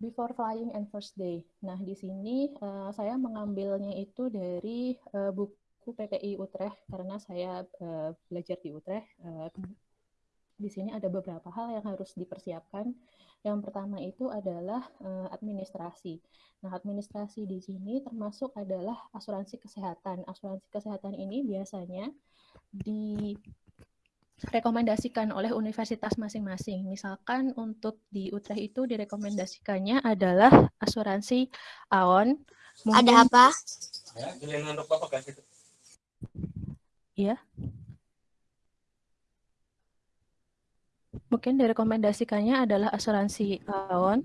Before Flying and First Day. Nah, di sini uh, saya mengambilnya itu dari uh, buku PPI Utrecht karena saya uh, belajar di Utrecht. Uh, di sini ada beberapa hal yang harus dipersiapkan. Yang pertama itu adalah uh, administrasi. Nah, administrasi di sini termasuk adalah asuransi kesehatan. Asuransi kesehatan ini biasanya di rekomendasikan oleh universitas masing-masing. Misalkan untuk di Utrecht itu direkomendasikannya adalah asuransi AON. Mungkin... Ada apa? Iya. Mungkin direkomendasikannya adalah asuransi AON.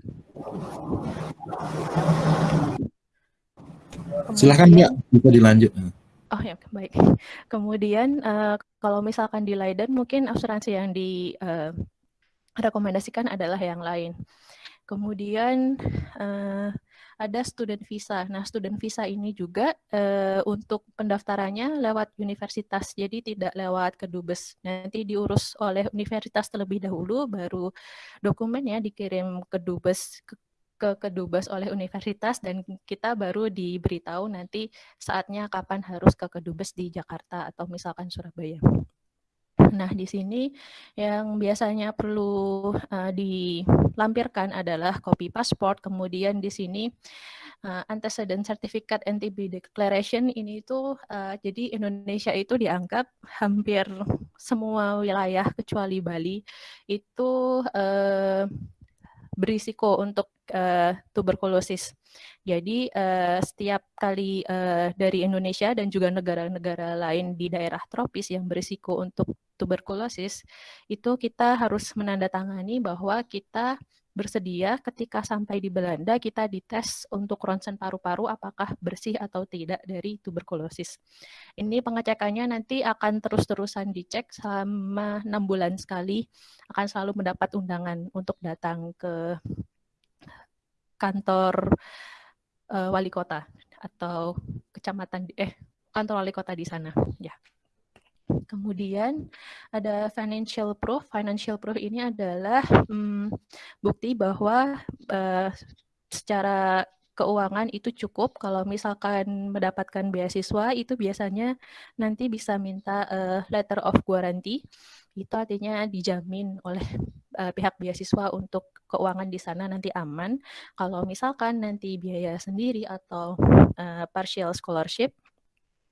Silahkan Mbak, bisa dilanjut. Oh ya, baik. Kemudian uh, kalau misalkan di Leiden mungkin asuransi yang direkomendasikan uh, adalah yang lain. Kemudian uh, ada student visa. Nah, student visa ini juga uh, untuk pendaftarannya lewat universitas, jadi tidak lewat kedubes. Nanti diurus oleh universitas terlebih dahulu, baru dokumennya dikirim ke dubes ke kedubes oleh universitas dan kita baru diberitahu nanti saatnya kapan harus ke kedubes di Jakarta atau misalkan Surabaya. Nah, di sini yang biasanya perlu uh, dilampirkan adalah kopi pasport, kemudian di sini uh, antecedent certificate NTB declaration ini itu uh, jadi Indonesia itu dianggap hampir semua wilayah kecuali Bali itu uh, berisiko untuk uh, tuberkulosis. Jadi uh, setiap kali uh, dari Indonesia dan juga negara-negara lain di daerah tropis yang berisiko untuk tuberkulosis, itu kita harus menandatangani bahwa kita bersedia ketika sampai di Belanda kita dites untuk ronsen paru-paru apakah bersih atau tidak dari tuberkulosis. Ini pengecekannya nanti akan terus-terusan dicek selama enam bulan sekali, akan selalu mendapat undangan untuk datang ke kantor uh, wali kota atau kecamatan eh kantor wali kota di sana ya. Kemudian ada financial proof. Financial proof ini adalah hmm, bukti bahwa uh, secara keuangan itu cukup. Kalau misalkan mendapatkan beasiswa itu biasanya nanti bisa minta uh, letter of guarantee. Itu artinya dijamin oleh uh, pihak beasiswa untuk keuangan di sana nanti aman. Kalau misalkan nanti biaya sendiri atau uh, partial scholarship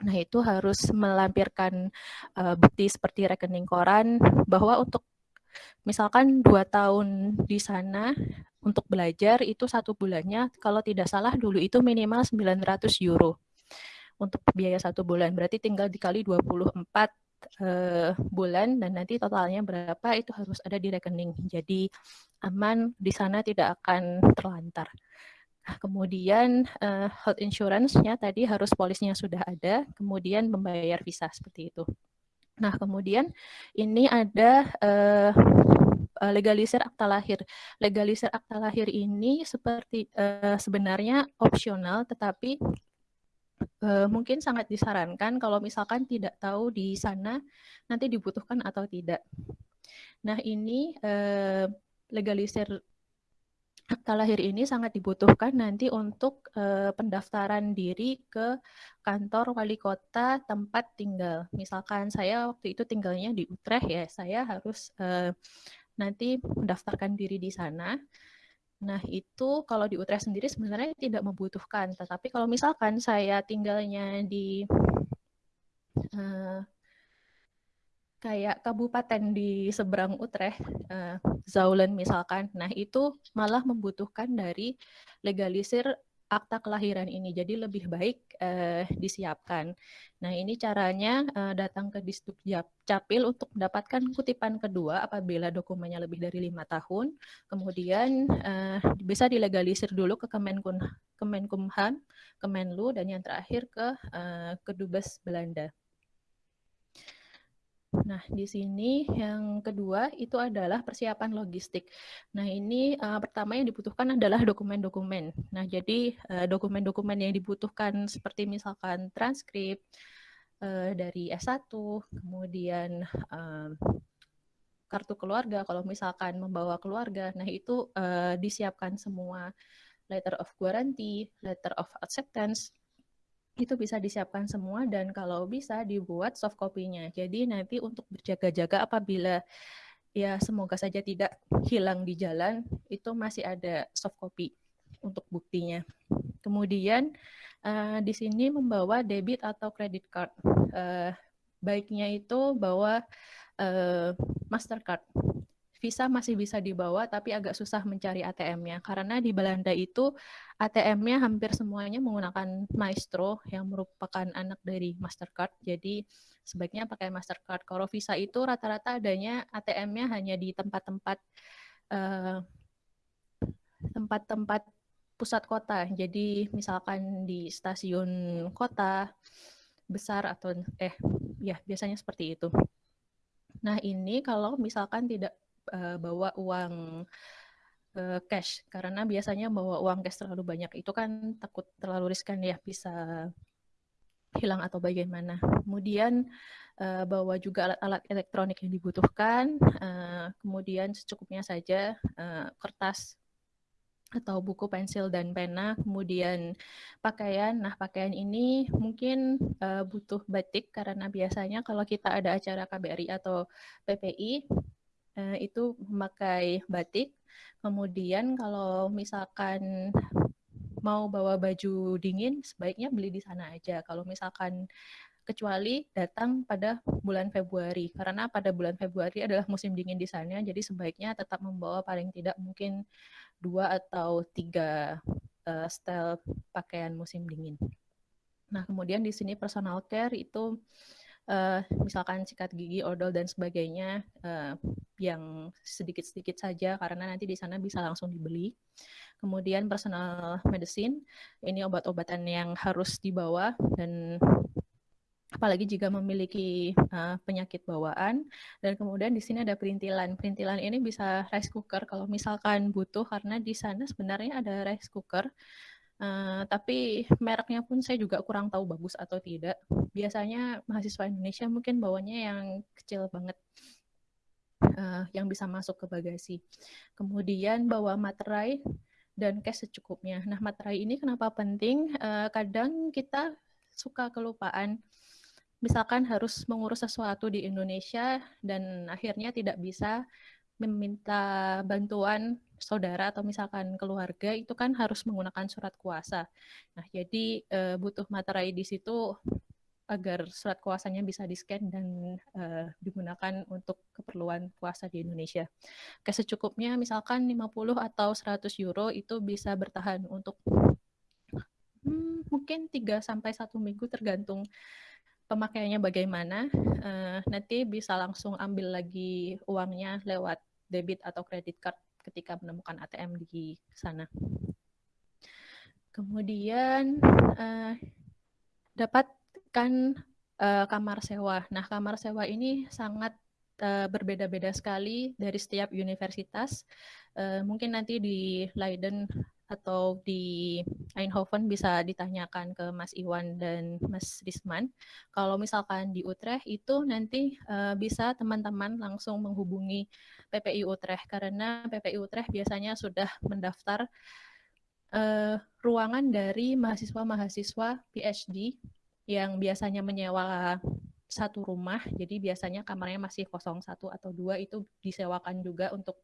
Nah, itu harus melampirkan uh, bukti seperti rekening koran bahwa untuk misalkan dua tahun di sana untuk belajar itu satu bulannya kalau tidak salah dulu itu minimal 900 euro untuk biaya satu bulan berarti tinggal dikali 24 uh, bulan dan nanti totalnya berapa itu harus ada di rekening jadi aman di sana tidak akan terlantar. Nah, kemudian uh, health insurance-nya tadi harus polisnya sudah ada, kemudian membayar visa seperti itu. Nah, kemudian ini ada uh, legalisir akta lahir. Legalisir akta lahir ini seperti uh, sebenarnya opsional, tetapi uh, mungkin sangat disarankan kalau misalkan tidak tahu di sana nanti dibutuhkan atau tidak. Nah, ini uh, legalisir akta lahir ini sangat dibutuhkan nanti untuk uh, pendaftaran diri ke kantor wali kota tempat tinggal. Misalkan saya waktu itu tinggalnya di Utrecht ya, saya harus uh, nanti mendaftarkan diri di sana. Nah, itu kalau di Utrecht sendiri sebenarnya tidak membutuhkan, tetapi kalau misalkan saya tinggalnya di uh, kayak kabupaten di seberang Utrecht, uh, Zaulen misalkan. Nah, itu malah membutuhkan dari legalisir akta kelahiran ini. Jadi lebih baik uh, disiapkan. Nah, ini caranya uh, datang ke Disduk Capil untuk mendapatkan kutipan kedua apabila dokumennya lebih dari lima tahun. Kemudian uh, bisa dilegalisir dulu ke Kemenkumham, Kemenlu, dan yang terakhir ke uh, Kedubes Belanda. Nah, di sini yang kedua itu adalah persiapan logistik. Nah, ini uh, pertama yang dibutuhkan adalah dokumen-dokumen. Nah, jadi eh, dokumen-dokumen uh, yang dibutuhkan seperti misalkan transkrip uh, dari S1, kemudian uh, kartu keluarga, kalau misalkan membawa keluarga, nah itu uh, disiapkan semua letter of guarantee, letter of acceptance, itu bisa disiapkan semua dan kalau bisa dibuat soft copy-nya. Jadi nanti untuk berjaga-jaga apabila ya semoga saja tidak hilang di jalan, itu masih ada soft copy untuk buktinya. Kemudian uh, di sini membawa debit atau credit card. Uh, baiknya itu bawa uh, Mastercard. Visa masih bisa dibawa, tapi agak susah mencari ATM-nya. Karena di Belanda itu ATM-nya hampir semuanya menggunakan Maestro yang merupakan anak dari Mastercard. Jadi sebaiknya pakai Mastercard. Kalau Visa itu rata-rata adanya ATM-nya hanya di tempat-tempat uh, tempat-tempat pusat kota. Jadi misalkan di stasiun kota besar atau eh ya biasanya seperti itu. Nah, ini kalau misalkan tidak uh, bawa uang uh, cash karena biasanya bawa uang cash terlalu banyak itu kan takut terlalu riskan ya bisa hilang atau bagaimana. Kemudian uh, bawa juga alat-alat elektronik yang dibutuhkan, uh, kemudian secukupnya saja uh, kertas atau buku pensil dan pena, kemudian pakaian. Nah, pakaian ini mungkin uh, butuh batik karena biasanya kalau kita ada acara KBRI atau PPI eh, itu memakai batik. Kemudian kalau misalkan mau bawa baju dingin, sebaiknya beli di sana aja. Kalau misalkan kecuali datang pada bulan Februari karena pada bulan Februari adalah musim dingin di sana jadi sebaiknya tetap membawa paling tidak mungkin dua atau tiga uh, style pakaian musim dingin. Nah, kemudian di sini personal care itu uh, misalkan sikat gigi, odol dan sebagainya uh, yang sedikit-sedikit saja karena nanti di sana bisa langsung dibeli. Kemudian personal medicine, ini obat-obatan yang harus dibawa dan apalagi jika memiliki uh, penyakit bawaan. Dan kemudian di sini ada perintilan. Perintilan ini bisa rice cooker kalau misalkan butuh karena di sana sebenarnya ada rice cooker uh, tapi mereknya pun saya juga kurang tahu bagus atau tidak. Biasanya mahasiswa Indonesia mungkin bawanya yang kecil banget uh, yang bisa masuk ke bagasi. Kemudian bawa materai dan cash secukupnya. Nah materai ini kenapa penting? Uh, kadang kita suka kelupaan. Misalkan harus mengurus sesuatu di Indonesia dan akhirnya tidak bisa meminta bantuan saudara atau misalkan keluarga itu kan harus menggunakan surat kuasa. Nah, jadi e, butuh materai di situ agar surat kuasanya bisa di-scan dan e, digunakan untuk keperluan puasa di Indonesia. Kesecukupnya misalkan 50 atau 100 euro itu bisa bertahan untuk hmm, mungkin 3 sampai 1 minggu tergantung pemakaiannya bagaimana, uh, nanti bisa langsung ambil lagi uangnya lewat debit atau kredit card ketika menemukan ATM di sana. Kemudian uh, dapatkan uh, kamar sewa. Nah, kamar sewa ini sangat uh, berbeda-beda sekali dari setiap universitas. Uh, mungkin nanti di Leiden atau di Eindhoven bisa ditanyakan ke Mas Iwan dan Mas Risman. Kalau misalkan di Utrecht itu nanti uh, bisa teman-teman langsung menghubungi PPI Utrecht. Karena PPI Utrecht biasanya sudah mendaftar uh, ruangan dari mahasiswa-mahasiswa PhD yang biasanya menyewa satu rumah, jadi biasanya kamarnya masih kosong satu atau dua itu disewakan juga untuk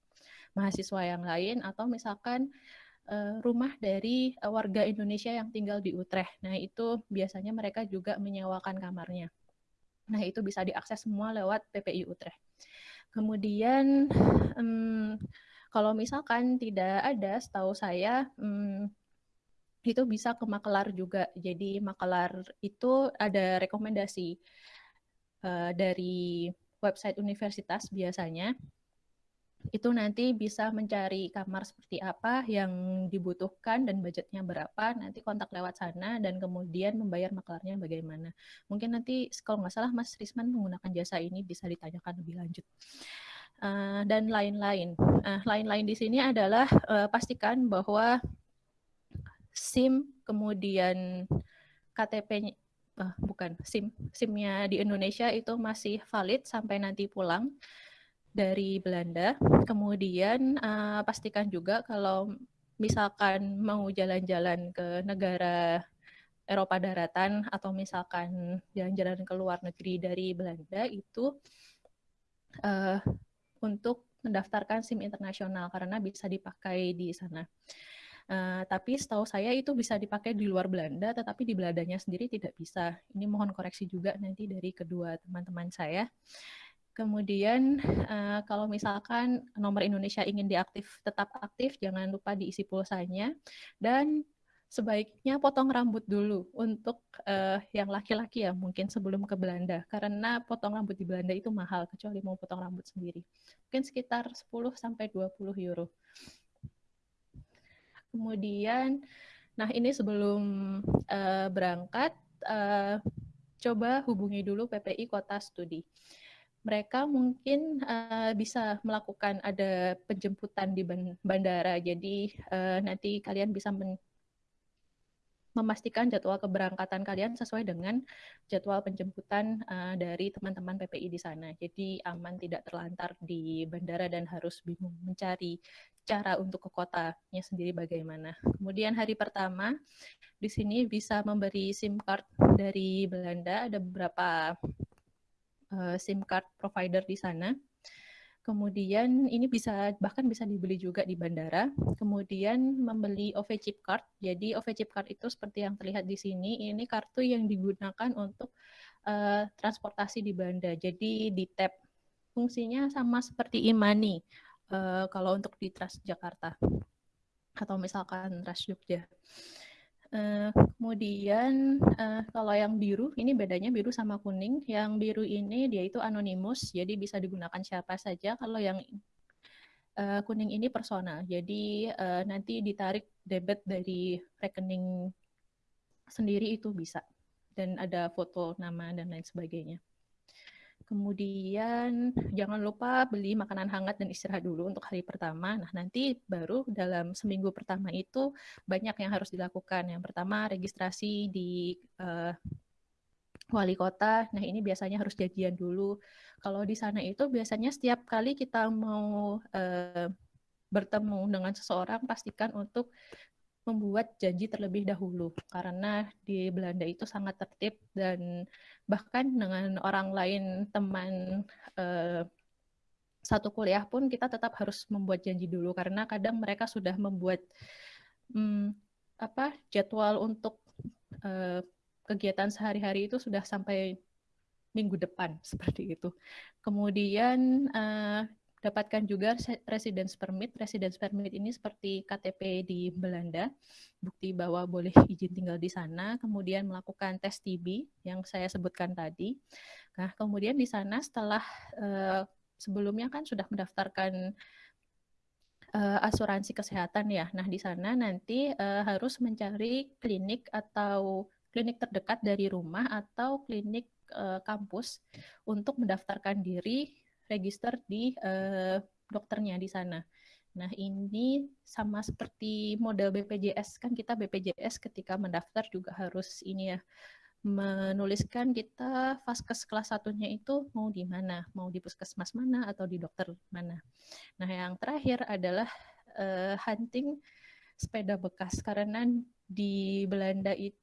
mahasiswa yang lain. Atau misalkan uh, rumah dari uh, warga Indonesia yang tinggal di Utrecht. Nah, itu biasanya mereka juga menyewakan kamarnya. Nah, itu bisa diakses semua lewat PPI Utrecht. Kemudian, um, kalau misalkan tidak ada, setahu saya, um, itu bisa ke makelar juga. Jadi makelar itu ada rekomendasi uh, dari website universitas biasanya itu nanti bisa mencari kamar seperti apa yang dibutuhkan dan budgetnya berapa, nanti kontak lewat sana dan kemudian membayar maklarnya bagaimana. Mungkin nanti kalau nggak salah Mas Risman menggunakan jasa ini bisa ditanyakan lebih lanjut. Uh, dan lain-lain. Uh, lain-lain di sini adalah uh, pastikan bahwa SIM kemudian KTP uh, bukan SIM SIM-nya di Indonesia itu masih valid sampai nanti pulang dari Belanda. Kemudian uh, pastikan juga kalau misalkan mau jalan-jalan ke negara Eropa daratan atau misalkan jalan-jalan ke luar negeri dari Belanda itu uh, untuk mendaftarkan SIM internasional karena bisa dipakai di sana. Uh, tapi setahu saya itu bisa dipakai di luar Belanda, tetapi di Belandanya sendiri tidak bisa. Ini mohon koreksi juga nanti dari kedua teman-teman saya. Kemudian uh, kalau misalkan nomor Indonesia ingin diaktif tetap aktif, jangan lupa diisi pulsanya dan sebaiknya potong rambut dulu untuk uh, yang laki-laki ya mungkin sebelum ke Belanda karena potong rambut di Belanda itu mahal kecuali mau potong rambut sendiri. Mungkin sekitar 10 sampai 20 euro. Kemudian, nah ini sebelum uh, berangkat, uh, coba hubungi dulu PPI Kota Studi. Mereka mungkin uh, bisa melakukan ada penjemputan di bandara, jadi uh, nanti kalian bisa memastikan jadwal keberangkatan kalian sesuai dengan jadwal penjemputan uh, dari teman-teman PPI di sana. Jadi aman tidak terlantar di bandara dan harus bingung mencari cara untuk ke kotanya sendiri bagaimana. Kemudian hari pertama di sini bisa memberi SIM card dari Belanda, ada beberapa uh, SIM card provider di sana. Kemudian ini bisa bahkan bisa dibeli juga di bandara. Kemudian membeli OV chip card. Jadi OV chip card itu seperti yang terlihat di sini, ini kartu yang digunakan untuk uh, transportasi di bandara. Jadi di tab fungsinya sama seperti e-money uh, kalau untuk di Transjakarta atau misalkan Trans Jogja. Uh, kemudian uh, kalau yang biru ini bedanya biru sama kuning. Yang biru ini dia itu anonimus, jadi bisa digunakan siapa saja. Kalau yang uh, kuning ini personal, jadi uh, nanti ditarik debit dari rekening sendiri itu bisa dan ada foto nama dan lain sebagainya. Kemudian jangan lupa beli makanan hangat dan istirahat dulu untuk hari pertama. Nah, nanti baru dalam seminggu pertama itu banyak yang harus dilakukan. Yang pertama registrasi di uh, wali kota. Nah, ini biasanya harus janjian dulu. Kalau di sana itu biasanya setiap kali kita mau uh, bertemu dengan seseorang pastikan untuk membuat janji terlebih dahulu karena di Belanda itu sangat tertib dan bahkan dengan orang lain teman eh, satu kuliah pun kita tetap harus membuat janji dulu karena kadang mereka sudah membuat hmm, apa jadwal untuk eh, kegiatan sehari-hari itu sudah sampai minggu depan seperti itu. Kemudian eh, dapatkan juga residence permit. Residence permit ini seperti KTP di Belanda, bukti bahwa boleh izin tinggal di sana, kemudian melakukan tes TB yang saya sebutkan tadi. Nah, kemudian di sana setelah uh, sebelumnya kan sudah mendaftarkan uh, asuransi kesehatan ya. Nah, di sana nanti uh, harus mencari klinik atau klinik terdekat dari rumah atau klinik uh, kampus untuk mendaftarkan diri register di uh, dokternya di sana. Nah, ini sama seperti model BPJS kan kita BPJS ketika mendaftar juga harus ini ya menuliskan kita vaskes kelas satunya itu mau di mana, mau di puskesmas mana atau di dokter mana. Nah, yang terakhir adalah uh, hunting sepeda bekas karena di Belanda itu